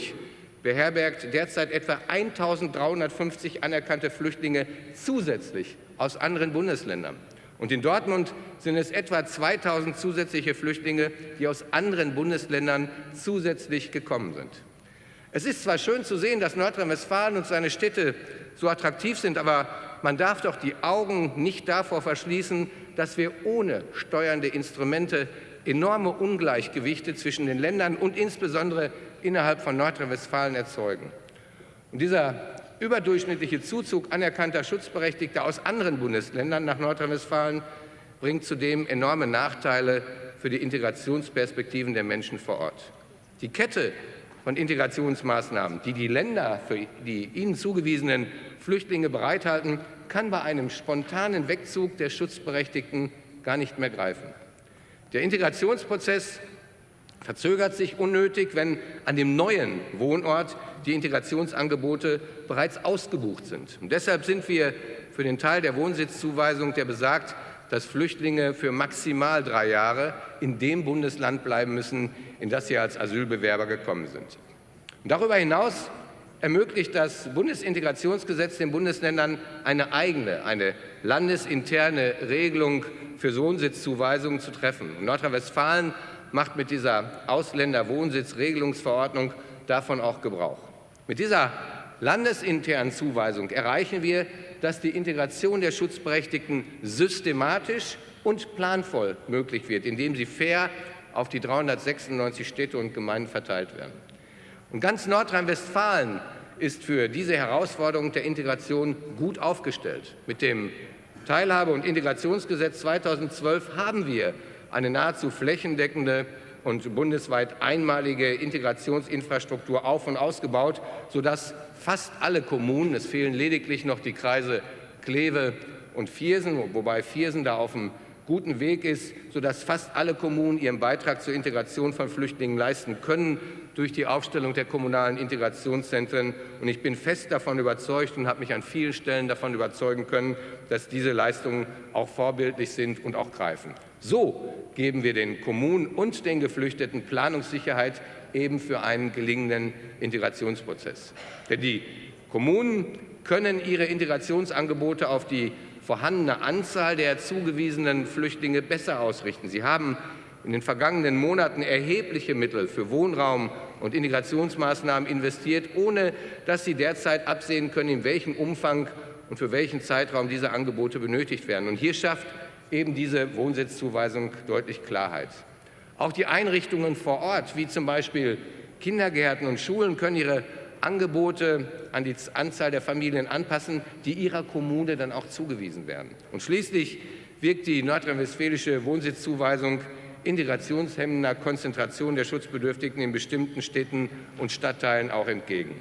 beherbergt derzeit etwa 1.350 anerkannte Flüchtlinge zusätzlich aus anderen Bundesländern. Und in Dortmund sind es etwa 2000 zusätzliche Flüchtlinge, die aus anderen Bundesländern zusätzlich gekommen sind. Es ist zwar schön zu sehen, dass Nordrhein-Westfalen und seine Städte so attraktiv sind, aber man darf doch die Augen nicht davor verschließen, dass wir ohne steuernde Instrumente enorme Ungleichgewichte zwischen den Ländern und insbesondere innerhalb von Nordrhein-Westfalen erzeugen. Und dieser überdurchschnittliche Zuzug anerkannter Schutzberechtigter aus anderen Bundesländern nach Nordrhein-Westfalen bringt zudem enorme Nachteile für die Integrationsperspektiven der Menschen vor Ort. Die Kette von Integrationsmaßnahmen, die die Länder für die ihnen zugewiesenen Flüchtlinge bereithalten, kann bei einem spontanen Wegzug der Schutzberechtigten gar nicht mehr greifen. Der Integrationsprozess verzögert sich unnötig, wenn an dem neuen Wohnort die Integrationsangebote bereits ausgebucht sind. Und deshalb sind wir für den Teil der Wohnsitzzuweisung, der besagt, dass Flüchtlinge für maximal drei Jahre in dem Bundesland bleiben müssen, in das sie als Asylbewerber gekommen sind. Und darüber hinaus ermöglicht das Bundesintegrationsgesetz den Bundesländern eine eigene, eine landesinterne Regelung für Wohnsitzzuweisungen zu treffen. Nordrhein-Westfalen macht mit dieser Ausländerwohnsitzregelungsverordnung davon auch Gebrauch. Mit dieser landesinternen Zuweisung erreichen wir, dass die Integration der Schutzberechtigten systematisch und planvoll möglich wird, indem sie fair auf die 396 Städte und Gemeinden verteilt werden. Und ganz Nordrhein-Westfalen ist für diese Herausforderung der Integration gut aufgestellt. Mit dem Teilhabe- und Integrationsgesetz 2012 haben wir eine nahezu flächendeckende und bundesweit einmalige Integrationsinfrastruktur auf- und ausgebaut, sodass fast alle Kommunen, es fehlen lediglich noch die Kreise Kleve und Viersen, wobei Viersen da auf einem guten Weg ist, sodass fast alle Kommunen ihren Beitrag zur Integration von Flüchtlingen leisten können durch die Aufstellung der kommunalen Integrationszentren. Und ich bin fest davon überzeugt und habe mich an vielen Stellen davon überzeugen können, dass diese Leistungen auch vorbildlich sind und auch greifen. So geben wir den Kommunen und den Geflüchteten Planungssicherheit eben für einen gelingenden Integrationsprozess. Denn die Kommunen können ihre Integrationsangebote auf die vorhandene Anzahl der zugewiesenen Flüchtlinge besser ausrichten. Sie haben in den vergangenen Monaten erhebliche Mittel für Wohnraum und Integrationsmaßnahmen investiert, ohne dass sie derzeit absehen können, in welchem Umfang und für welchen Zeitraum diese Angebote benötigt werden. Und hier schafft eben diese Wohnsitzzuweisung deutlich Klarheit. Auch die Einrichtungen vor Ort, wie zum Beispiel Kindergärten und Schulen, können ihre Angebote an die Anzahl der Familien anpassen, die ihrer Kommune dann auch zugewiesen werden. Und schließlich wirkt die nordrhein-westfälische Wohnsitzzuweisung integrationshemmender Konzentration der Schutzbedürftigen in bestimmten Städten und Stadtteilen auch entgegen.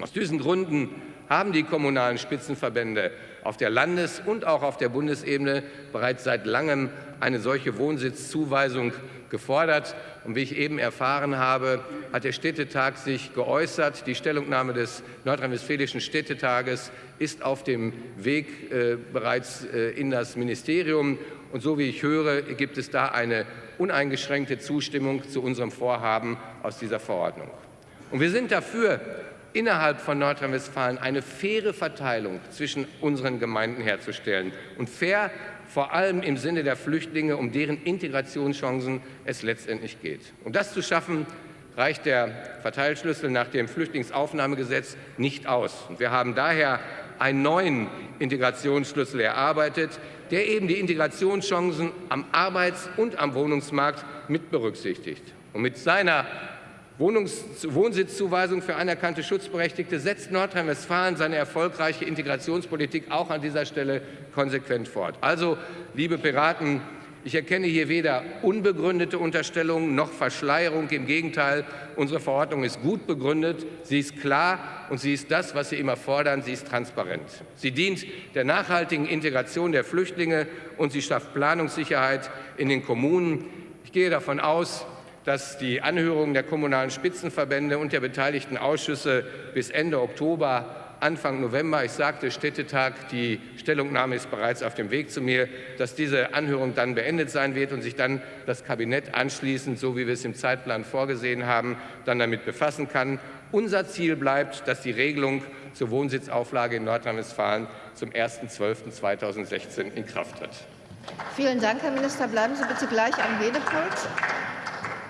Aus diesen Gründen haben die kommunalen Spitzenverbände auf der Landes- und auch auf der Bundesebene bereits seit langem eine solche Wohnsitzzuweisung gefordert. Und wie ich eben erfahren habe, hat der Städtetag sich geäußert. Die Stellungnahme des Nordrhein-Westfälischen Städtetages ist auf dem Weg äh, bereits äh, in das Ministerium. Und so wie ich höre, gibt es da eine uneingeschränkte Zustimmung zu unserem Vorhaben aus dieser Verordnung. Und wir sind dafür, innerhalb von Nordrhein-Westfalen eine faire Verteilung zwischen unseren Gemeinden herzustellen. Und fair vor allem im Sinne der Flüchtlinge, um deren Integrationschancen es letztendlich geht. Um das zu schaffen, reicht der Verteilschlüssel nach dem Flüchtlingsaufnahmegesetz nicht aus. Und wir haben daher einen neuen Integrationsschlüssel erarbeitet, der eben die Integrationschancen am Arbeits- und am Wohnungsmarkt mit berücksichtigt. Und mit seiner Wohnungs Wohnsitzzuweisung für anerkannte Schutzberechtigte setzt Nordrhein-Westfalen seine erfolgreiche Integrationspolitik auch an dieser Stelle konsequent fort. Also, liebe Piraten, ich erkenne hier weder unbegründete Unterstellungen noch Verschleierung. Im Gegenteil, unsere Verordnung ist gut begründet, sie ist klar und sie ist das, was Sie immer fordern, sie ist transparent. Sie dient der nachhaltigen Integration der Flüchtlinge und sie schafft Planungssicherheit in den Kommunen. Ich gehe davon aus, dass die Anhörungen der kommunalen Spitzenverbände und der beteiligten Ausschüsse bis Ende Oktober Anfang November, ich sagte Städtetag, die Stellungnahme ist bereits auf dem Weg zu mir, dass diese Anhörung dann beendet sein wird und sich dann das Kabinett anschließend, so wie wir es im Zeitplan vorgesehen haben, dann damit befassen kann. Unser Ziel bleibt, dass die Regelung zur Wohnsitzauflage in Nordrhein-Westfalen zum 01.12.2016 in Kraft tritt. Vielen Dank, Herr Minister. Bleiben Sie bitte gleich am Redepult.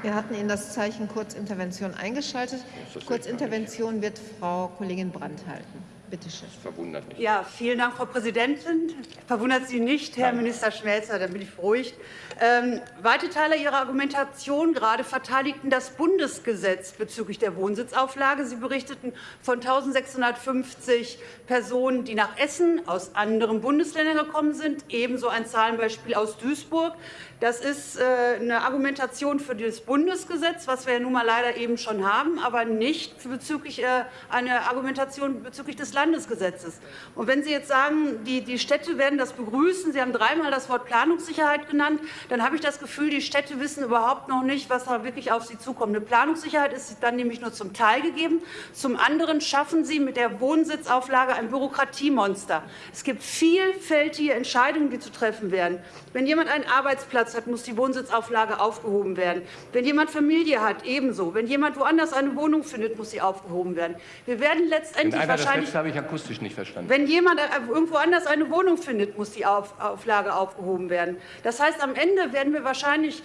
Wir hatten Ihnen das Zeichen Kurzintervention eingeschaltet. Kurzintervention wird Frau Kollegin Brandt halten. Bitte schön. Verwundert mich. Ja, vielen Dank, Frau Präsidentin. Verwundert Sie nicht, Herr Minister Schmelzer, dann bin ich beruhigt. Ähm, weite Teile Ihrer Argumentation gerade verteidigten das Bundesgesetz bezüglich der Wohnsitzauflage. Sie berichteten von 1650 Personen, die nach Essen aus anderen Bundesländern gekommen sind, ebenso ein Zahlenbeispiel aus Duisburg. Das ist äh, eine Argumentation für das Bundesgesetz, was wir ja nun mal leider eben schon haben, aber nicht bezüglich äh, eine Argumentation bezüglich des Landesgesetzes. Und wenn Sie jetzt sagen, die, die Städte werden das begrüßen, Sie haben dreimal das Wort Planungssicherheit genannt, dann habe ich das Gefühl, die Städte wissen überhaupt noch nicht, was da wirklich auf sie zukommt. Eine Planungssicherheit ist dann nämlich nur zum Teil gegeben. Zum anderen schaffen Sie mit der Wohnsitzauflage ein Bürokratiemonster. Es gibt vielfältige Entscheidungen, die zu treffen werden. Wenn jemand einen Arbeitsplatz hat, muss die Wohnsitzauflage aufgehoben werden. Wenn jemand Familie hat, ebenso. Wenn jemand woanders eine Wohnung findet, muss sie aufgehoben werden. Wir werden letztendlich In wahrscheinlich. Das habe ich akustisch nicht verstanden. Wenn jemand irgendwo anders eine Wohnung findet, muss die Auflage aufgehoben werden. Das heißt, am Ende werden wir wahrscheinlich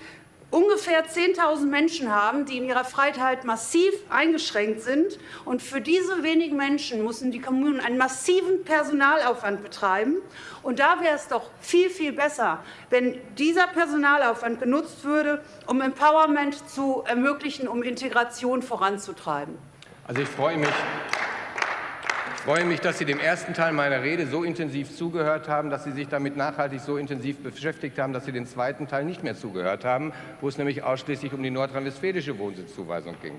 ungefähr 10.000 Menschen haben, die in ihrer Freiheit massiv eingeschränkt sind. Und für diese wenigen Menschen müssen die Kommunen einen massiven Personalaufwand betreiben. Und da wäre es doch viel, viel besser, wenn dieser Personalaufwand genutzt würde, um Empowerment zu ermöglichen, um Integration voranzutreiben. Also ich freue mich, freue mich, dass Sie dem ersten Teil meiner Rede so intensiv zugehört haben, dass Sie sich damit nachhaltig so intensiv beschäftigt haben, dass Sie den zweiten Teil nicht mehr zugehört haben, wo es nämlich ausschließlich um die nordrhein-westfälische Wohnsitzzuweisung ging.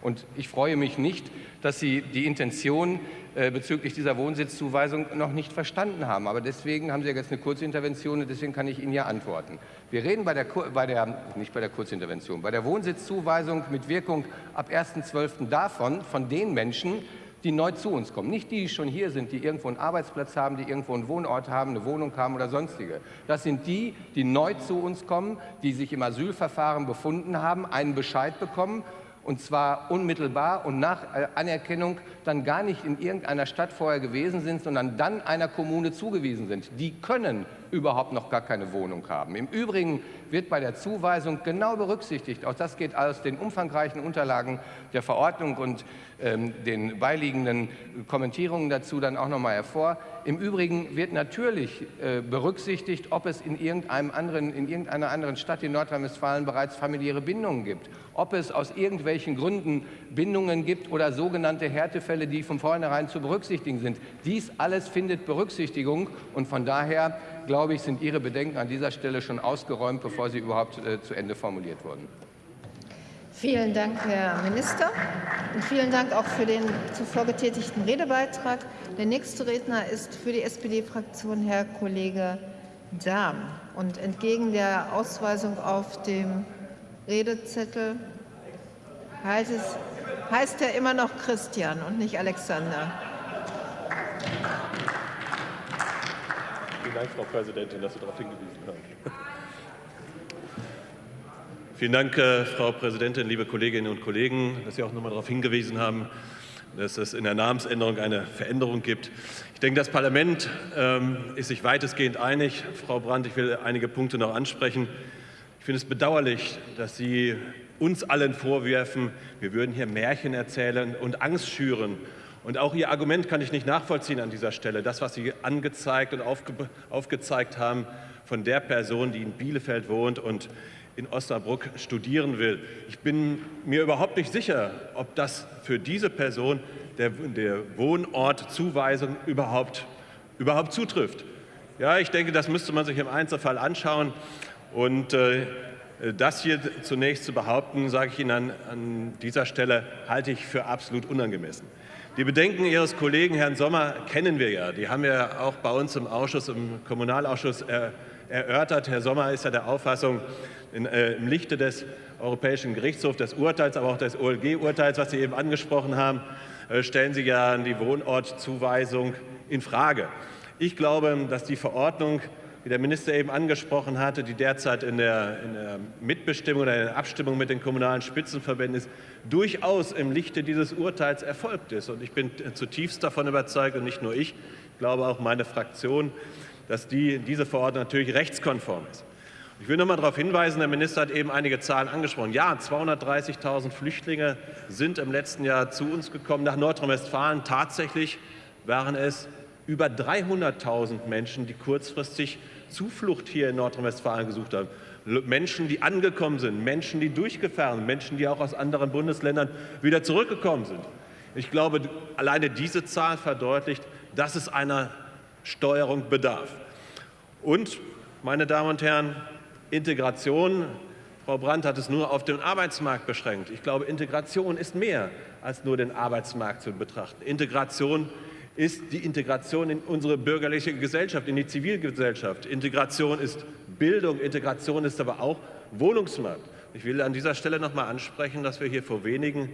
Und ich freue mich nicht, dass Sie die Intention äh, bezüglich dieser Wohnsitzzuweisung noch nicht verstanden haben. Aber deswegen haben Sie jetzt eine Kurzintervention und deswegen kann ich Ihnen ja antworten. Wir reden bei der, bei der, nicht bei der Kurzintervention, bei der Wohnsitzzuweisung mit Wirkung ab 1.12. davon, von den Menschen, die neu zu uns kommen. Nicht die, die schon hier sind, die irgendwo einen Arbeitsplatz haben, die irgendwo einen Wohnort haben, eine Wohnung haben oder sonstige. Das sind die, die neu zu uns kommen, die sich im Asylverfahren befunden haben, einen Bescheid bekommen und zwar unmittelbar und nach äh, Anerkennung dann gar nicht in irgendeiner Stadt vorher gewesen sind, sondern dann einer Kommune zugewiesen sind. Die können überhaupt noch gar keine Wohnung haben. Im Übrigen wird bei der Zuweisung genau berücksichtigt, auch das geht aus den umfangreichen Unterlagen der Verordnung und ähm, den beiliegenden Kommentierungen dazu dann auch noch mal hervor. Im Übrigen wird natürlich äh, berücksichtigt, ob es in, irgendeinem anderen, in irgendeiner anderen Stadt in Nordrhein-Westfalen bereits familiäre Bindungen gibt, ob es aus irgendwelchen Gründen Bindungen gibt oder sogenannte Härtefälle Fälle, die von vornherein zu berücksichtigen sind. Dies alles findet Berücksichtigung und von daher glaube ich, sind Ihre Bedenken an dieser Stelle schon ausgeräumt, bevor sie überhaupt äh, zu Ende formuliert wurden. Vielen Dank, Herr Minister. Und vielen Dank auch für den zuvor getätigten Redebeitrag. Der nächste Redner ist für die SPD-Fraktion Herr Kollege Dahm. Und entgegen der Ausweisung auf dem Redezettel heißt, es, heißt er immer noch Christian und nicht Alexander. Vielen Dank, Frau Präsidentin, dass Sie darauf hingewiesen haben. Vielen Dank, äh, Frau Präsidentin, liebe Kolleginnen und Kollegen, dass Sie auch noch nochmal darauf hingewiesen haben, dass es in der Namensänderung eine Veränderung gibt. Ich denke, das Parlament ähm, ist sich weitestgehend einig. Frau Brandt, ich will einige Punkte noch ansprechen. Ich finde es bedauerlich, dass Sie uns allen vorwerfen, wir würden hier Märchen erzählen und Angst schüren. Und auch Ihr Argument kann ich nicht nachvollziehen an dieser Stelle. Das, was Sie angezeigt und aufge aufgezeigt haben von der Person, die in Bielefeld wohnt und in Osnabrück studieren will. Ich bin mir überhaupt nicht sicher, ob das für diese Person der, der Wohnortzuweisung überhaupt, überhaupt zutrifft. Ja, ich denke, das müsste man sich im Einzelfall anschauen. Und äh, das hier zunächst zu behaupten, sage ich Ihnen an, an dieser Stelle, halte ich für absolut unangemessen. Die Bedenken Ihres Kollegen Herrn Sommer kennen wir ja. Die haben wir auch bei uns im Ausschuss, im Kommunalausschuss er, erörtert. Herr Sommer ist ja der Auffassung, in, äh, im Lichte des Europäischen Gerichtshofs, des Urteils, aber auch des OLG-Urteils, was Sie eben angesprochen haben, äh, stellen Sie ja die Wohnortzuweisung in Frage. Ich glaube, dass die Verordnung, wie der Minister eben angesprochen hatte, die derzeit in der, in der Mitbestimmung oder in der Abstimmung mit den kommunalen Spitzenverbänden ist, durchaus im Lichte dieses Urteils erfolgt ist. Und ich bin zutiefst davon überzeugt, und nicht nur ich, ich glaube auch meine Fraktion, dass die, diese Verordnung natürlich rechtskonform ist. Ich will noch mal darauf hinweisen, der Minister hat eben einige Zahlen angesprochen. Ja, 230.000 Flüchtlinge sind im letzten Jahr zu uns gekommen nach Nordrhein-Westfalen. Tatsächlich waren es über 300.000 Menschen, die kurzfristig Zuflucht hier in Nordrhein-Westfalen gesucht haben. Menschen, die angekommen sind, Menschen, die durchgefahren sind, Menschen, die auch aus anderen Bundesländern wieder zurückgekommen sind. Ich glaube, alleine diese Zahl verdeutlicht, dass es einer Steuerung bedarf. Und, meine Damen und Herren, Integration, Frau Brandt hat es nur auf den Arbeitsmarkt beschränkt. Ich glaube, Integration ist mehr als nur den Arbeitsmarkt zu betrachten. Integration ist die Integration in unsere bürgerliche Gesellschaft, in die Zivilgesellschaft. Integration ist Bildung, Integration ist aber auch Wohnungsmarkt. Ich will an dieser Stelle noch mal ansprechen, dass wir hier vor wenigen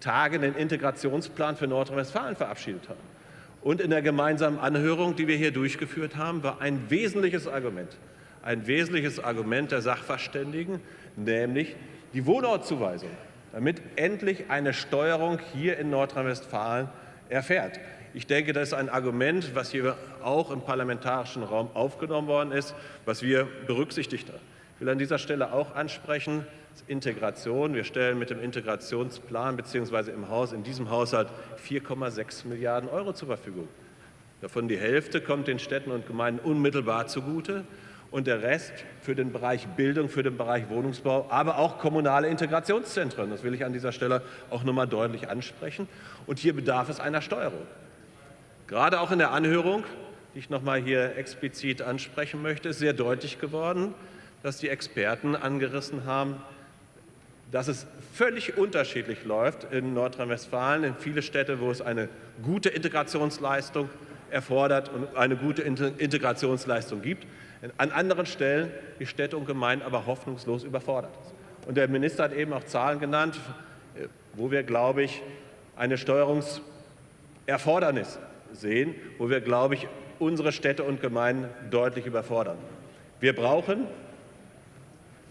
Tagen den Integrationsplan für Nordrhein-Westfalen verabschiedet haben. Und in der gemeinsamen Anhörung, die wir hier durchgeführt haben, war ein wesentliches Argument, ein wesentliches Argument der Sachverständigen, nämlich die Wohnortzuweisung, damit endlich eine Steuerung hier in Nordrhein-Westfalen erfährt. Ich denke, das ist ein Argument, was hier auch im parlamentarischen Raum aufgenommen worden ist, was wir berücksichtigt haben. Ich will an dieser Stelle auch ansprechen, Integration. Wir stellen mit dem Integrationsplan bzw. im Haus, in diesem Haushalt 4,6 Milliarden Euro zur Verfügung. Davon die Hälfte kommt den Städten und Gemeinden unmittelbar zugute und der Rest für den Bereich Bildung, für den Bereich Wohnungsbau, aber auch kommunale Integrationszentren. Das will ich an dieser Stelle auch noch mal deutlich ansprechen. Und hier bedarf es einer Steuerung. Gerade auch in der Anhörung, die ich noch mal hier explizit ansprechen möchte, ist sehr deutlich geworden, dass die Experten angerissen haben, dass es völlig unterschiedlich läuft in Nordrhein-Westfalen, in viele Städte, wo es eine gute Integrationsleistung erfordert und eine gute Integrationsleistung gibt, an anderen Stellen die Städte und Gemeinden aber hoffnungslos überfordert Und der Minister hat eben auch Zahlen genannt, wo wir, glaube ich, eine Steuerungserfordernis sehen, wo wir, glaube ich, unsere Städte und Gemeinden deutlich überfordern. Wir brauchen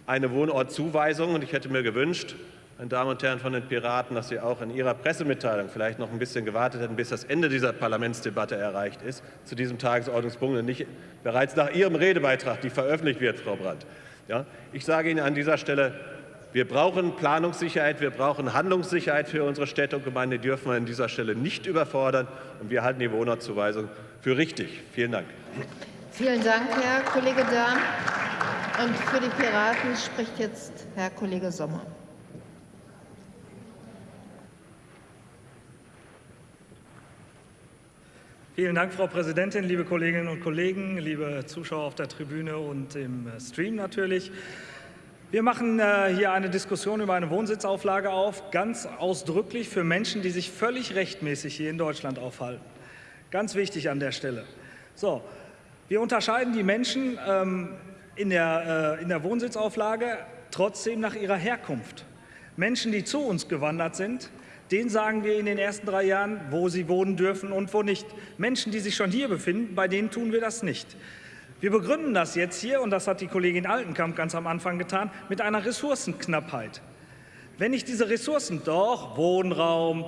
eine Wohnortzuweisung. Und ich hätte mir gewünscht, meine Damen und Herren von den Piraten, dass Sie auch in Ihrer Pressemitteilung vielleicht noch ein bisschen gewartet hätten, bis das Ende dieser Parlamentsdebatte erreicht ist, zu diesem Tagesordnungspunkt und nicht bereits nach Ihrem Redebeitrag, die veröffentlicht wird, Frau Brandt. Ja, ich sage Ihnen an dieser Stelle, wir brauchen Planungssicherheit, wir brauchen Handlungssicherheit für unsere Städte und Gemeinden. Die dürfen wir an dieser Stelle nicht überfordern. Und wir halten die Wohnortzuweisung für richtig. Vielen Dank. Vielen Dank, Herr Kollege Dahm. Und für die Piraten spricht jetzt Herr Kollege Sommer. Vielen Dank, Frau Präsidentin, liebe Kolleginnen und Kollegen, liebe Zuschauer auf der Tribüne und im Stream natürlich. Wir machen äh, hier eine Diskussion über eine Wohnsitzauflage auf, ganz ausdrücklich für Menschen, die sich völlig rechtmäßig hier in Deutschland aufhalten. Ganz wichtig an der Stelle. So, wir unterscheiden die Menschen ähm, in, der, äh, in der Wohnsitzauflage trotzdem nach ihrer Herkunft. Menschen, die zu uns gewandert sind, denen sagen wir in den ersten drei Jahren, wo sie wohnen dürfen und wo nicht. Menschen, die sich schon hier befinden, bei denen tun wir das nicht. Wir begründen das jetzt hier, und das hat die Kollegin Altenkamp ganz am Anfang getan, mit einer Ressourcenknappheit. Wenn ich diese Ressourcen doch, Wohnraum,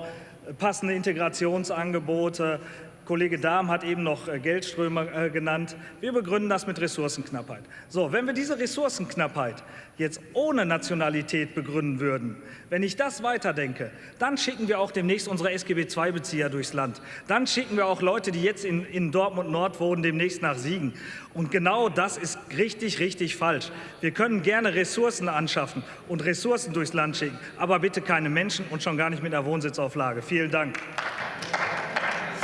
passende Integrationsangebote, Kollege Dahm hat eben noch äh, Geldströme äh, genannt. Wir begründen das mit Ressourcenknappheit. So, wenn wir diese Ressourcenknappheit jetzt ohne Nationalität begründen würden, wenn ich das weiterdenke, dann schicken wir auch demnächst unsere SGB-II-Bezieher durchs Land. Dann schicken wir auch Leute, die jetzt in, in Dortmund Nord wohnen, demnächst nach Siegen. Und genau das ist richtig, richtig falsch. Wir können gerne Ressourcen anschaffen und Ressourcen durchs Land schicken, aber bitte keine Menschen und schon gar nicht mit einer Wohnsitzauflage. Vielen Dank.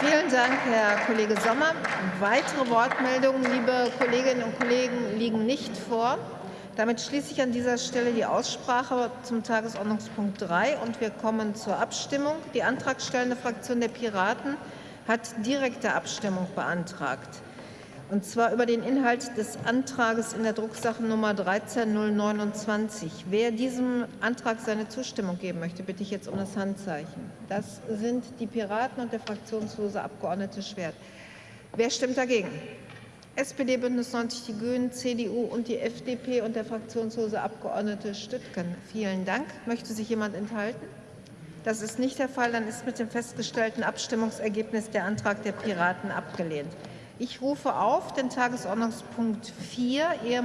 Vielen Dank, Herr Kollege Sommer. Weitere Wortmeldungen, liebe Kolleginnen und Kollegen, liegen nicht vor. Damit schließe ich an dieser Stelle die Aussprache zum Tagesordnungspunkt 3 und wir kommen zur Abstimmung. Die antragstellende Fraktion der Piraten hat direkte Abstimmung beantragt und zwar über den Inhalt des Antrages in der Drucksache Nummer 13029. Wer diesem Antrag seine Zustimmung geben möchte, bitte ich jetzt um das Handzeichen. Das sind die Piraten und der fraktionslose Abgeordnete Schwert. Wer stimmt dagegen? SPD, Bündnis 90 Die Grünen, CDU und die FDP und der fraktionslose Abgeordnete Stüttgen. Vielen Dank. Möchte sich jemand enthalten? Das ist nicht der Fall. Dann ist mit dem festgestellten Abstimmungsergebnis der Antrag der Piraten abgelehnt. Ich rufe auf den Tagesordnungspunkt 4,